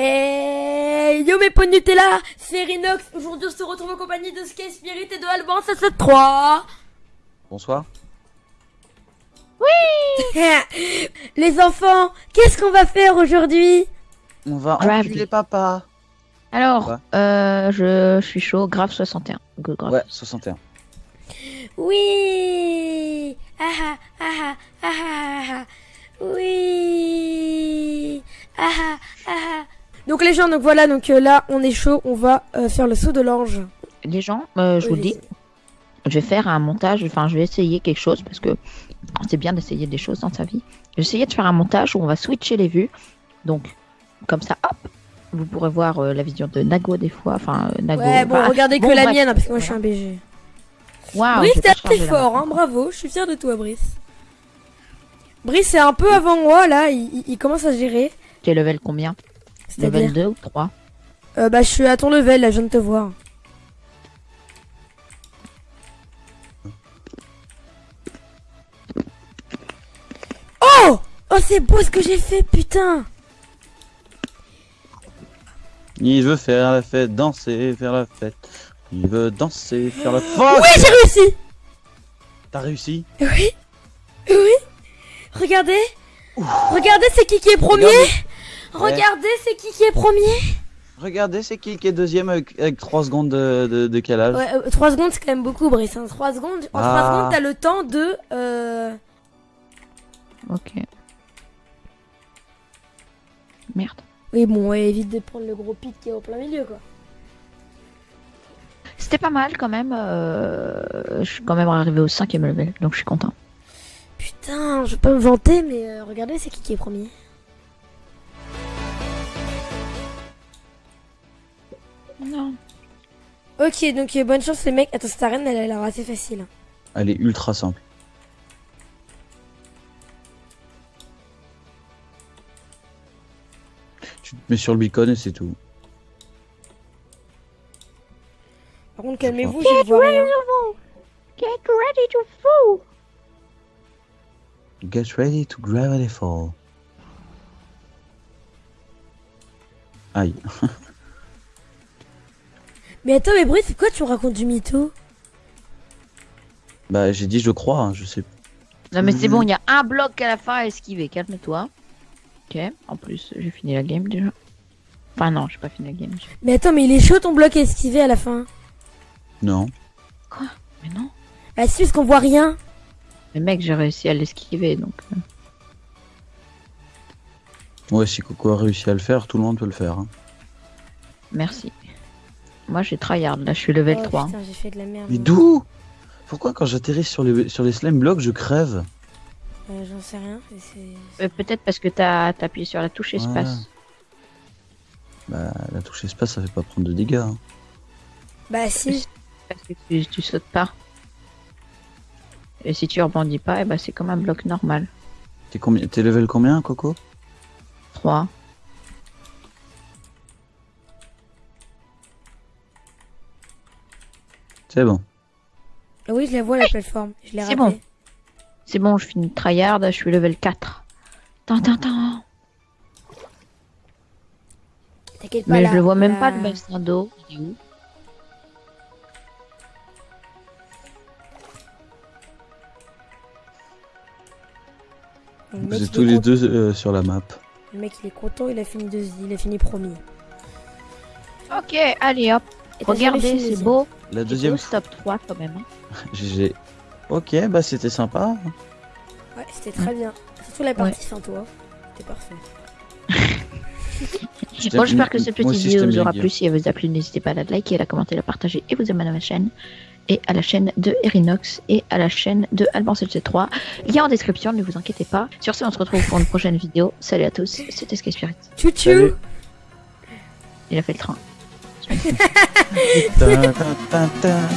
Et yo mes pots de Nutella, c'est Rinox. Aujourd'hui on se retrouve en compagnie de Sky Spirit et de Alban 773. Bonsoir. Les enfants, qu'est-ce qu'on va faire aujourd'hui? On va enculer papa. Alors, euh, je suis chaud, grave 61. Go, grave. Ouais, 61. Oui ah ah ah ah ah ah ah Oui ah ah ah ah. Donc les gens, donc voilà, donc euh, là on est chaud, on va euh, faire le saut de l'ange. Les gens, euh, je vous le dis, je vais faire un montage, enfin je vais essayer quelque chose parce que c'est bien d'essayer des choses dans sa vie. Je vais essayer de faire un montage où on va switcher les vues. Donc, comme ça, hop, vous pourrez voir la vision de Nago des fois. Enfin, Nago. Ouais, bon, bah, regardez que bon, la bref. mienne, hein, parce que moi je suis un BG. Waouh, Brice, t'es fort, hein, bravo, je suis fier de toi, Brice. Brice est un peu avant moi, là, il, il- il commence à gérer. T'es level combien? C'est-à-dire 2 ou 3 euh, Bah, je suis à ton level, là, je viens de te voir. Oh! Oh, c'est beau ce que j'ai fait, putain! Il veut faire la fête, danser, faire la fête. Il veut danser, faire la fête. Oui, j'ai réussi! T'as réussi? Oui. Oui. Regardez. Regardez, c'est qui qui est premier. Regardez. Regardez, c'est qui qui est premier Regardez, c'est qui qui est deuxième avec, avec 3 secondes de, de, de calage Ouais, 3 secondes, c'est quand même beaucoup, Brice. hein. 3 secondes, en 3 Ah. secondes, t'as le temps de... Euh... Ok. Merde. Oui, bon, ouais, évite de prendre le gros pit qui est au plein milieu, quoi. C'était pas mal quand même. euh, Je suis quand même arrivé au cinquième level, donc je suis content. Putain, je vais pas me vanter, mais euh, regardez, c'est qui qui est premier. Non. Ok, donc euh, bonne chance les mecs. Attends, cette arène, elle a l'air assez facile. hein. Elle est ultra simple. Tu te mets sur le beacon et c'est tout. Par contre, calmez-vous, je vois rien. Get ready to fall. Get ready to gravity fall. Aïe. Mais attends, mais Brice, pourquoi tu me racontes du mytho? Bah j'ai dit je crois, hein, je sais. Non mais c'est Mhm. bon, il y a un bloc à la fin à esquiver, calme-toi. Ok, en plus j'ai fini la game déjà. Enfin non, j'ai pas fini la game. Mais attends, mais il est chaud ton bloc à esquiver à la fin. Non. Mais non. Bah si, parce qu'on voit rien. Mais mec, j'ai réussi à l'esquiver donc. euh, Ouais, si Coco a réussi à le faire, tout le monde peut le faire. hein. Merci. Moi j'ai tryhard, là je suis level Oh, 3. Putain, j'ai fait de la merde. Mais d'où Pourquoi quand j'atterris sur les, sur les slime blocks, je crève Euh, J'en sais rien. mais c'est- Euh, Peut-être parce que t'as t'as appuyé sur la touche espace. Bah la touche espace, ça fait pas prendre de dégâts. hein. Bah si. Parce que tu, tu sautes pas. Et si tu rebondis pas, eh ben, c'est comme un bloc normal. T'es combien T'es level combien, Coco? 3. C'est bon. Ah Oui, je la vois la plateforme. Je l'ai C'est bon. C'est bon, je finis tryhard, je suis level 4. Tintin, T'inquiète pas. Mais là, je le vois même là- pas le bassin d'eau. Il est où? Le mec, Vous il êtes est tous les content. deux euh, sur la map. Le mec, il est content. Il a fini deux... Il a fini premier. Ok, allez hop. Et Regardez, c'est beau. La C'est deuxième stop 3 quand même. hein. GG. Ok, bah c'était sympa. Ouais, c'était très bien. Surtout la partie sans toi. C'était parfait. Bon, j'espère que cette petite aussi, vidéo vous aura plu. Si elle vous a plu, n'hésitez pas à la liker, à la commenter, à la partager et vous abonner à ma chaîne. Et à la chaîne de Erinox et à la chaîne de Alban 3 Lien en description, ne vous inquiétez pas. Sur ce, on se retrouve pour une prochaine vidéo. Salut à tous, c'était Sky Spirit. Tchou Salut. tchou. Il a fait le train. da, da, da, da.